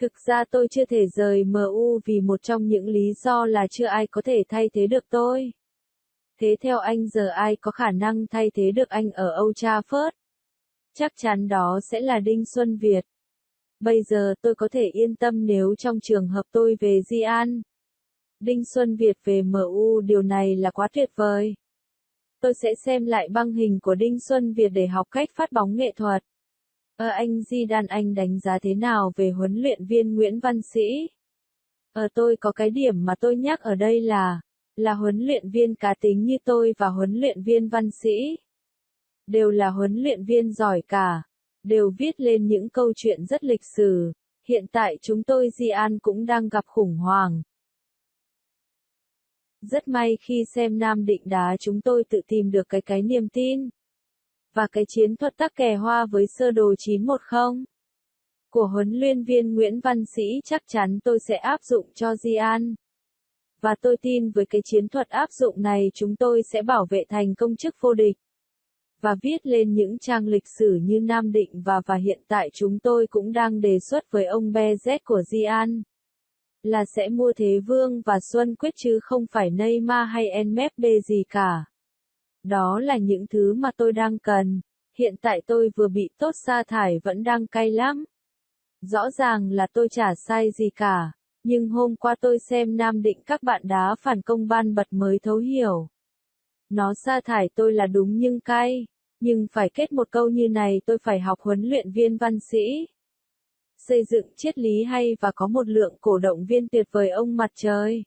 Thực ra tôi chưa thể rời MU vì một trong những lý do là chưa ai có thể thay thế được tôi. Thế theo anh giờ ai có khả năng thay thế được anh ở Old Trafford? Chắc chắn đó sẽ là Đinh Xuân Việt. Bây giờ tôi có thể yên tâm nếu trong trường hợp tôi về Di An. Đinh Xuân Việt về MU điều này là quá tuyệt vời. Tôi sẽ xem lại băng hình của Đinh Xuân Việt để học cách phát bóng nghệ thuật. Ờ anh Di Đan anh đánh giá thế nào về huấn luyện viên Nguyễn Văn Sĩ? Ờ tôi có cái điểm mà tôi nhắc ở đây là, là huấn luyện viên cá tính như tôi và huấn luyện viên Văn Sĩ. Đều là huấn luyện viên giỏi cả, đều viết lên những câu chuyện rất lịch sử. Hiện tại chúng tôi Di An cũng đang gặp khủng hoảng. Rất may khi xem Nam Định đá chúng tôi tự tìm được cái cái niềm tin. Và cái chiến thuật tắc kè hoa với sơ đồ 910 của huấn luyện viên Nguyễn Văn Sĩ chắc chắn tôi sẽ áp dụng cho Di An. Và tôi tin với cái chiến thuật áp dụng này chúng tôi sẽ bảo vệ thành công chức vô địch. Và viết lên những trang lịch sử như Nam Định và và hiện tại chúng tôi cũng đang đề xuất với ông BZ của Di An là sẽ mua Thế Vương và Xuân Quyết chứ không phải Neymar hay Mbappe gì cả. Đó là những thứ mà tôi đang cần. Hiện tại tôi vừa bị tốt sa thải vẫn đang cay lắm. Rõ ràng là tôi chả sai gì cả. Nhưng hôm qua tôi xem Nam Định các bạn đá phản công ban bật mới thấu hiểu. Nó sa thải tôi là đúng nhưng cay. Nhưng phải kết một câu như này tôi phải học huấn luyện viên văn sĩ xây dựng triết lý hay và có một lượng cổ động viên tuyệt vời ông mặt trời.